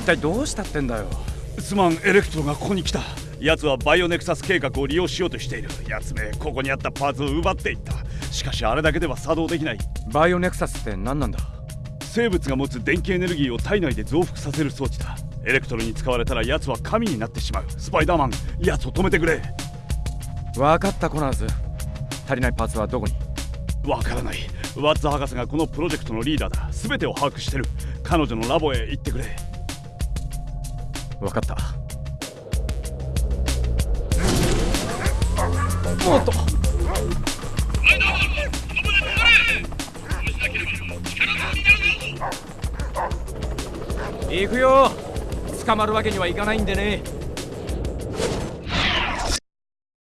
一体どうしたってんだよ。すまんエレクトロがここに来た。奴はバイオネクサス計画を利用しようとしている。奴めここにあったパーツを奪っていった。しかしあれだけでは作動できない。バイオネクサスって何なんだ。生物が持つ電気エネルギーを体内で増幅させる装置だ。エレクトロに使われたら奴は神になってしまう。スパイダーマン奴を止めてくれ。分かったコナーズ。足りないパーツはどこに。わからない。ワッツ博士がこのプロジェクトのリーダーだ。全てを把握してる。彼女のラボへ行ってくれ分かった。おっと。行くよ。捕まるわけにはいかないんでね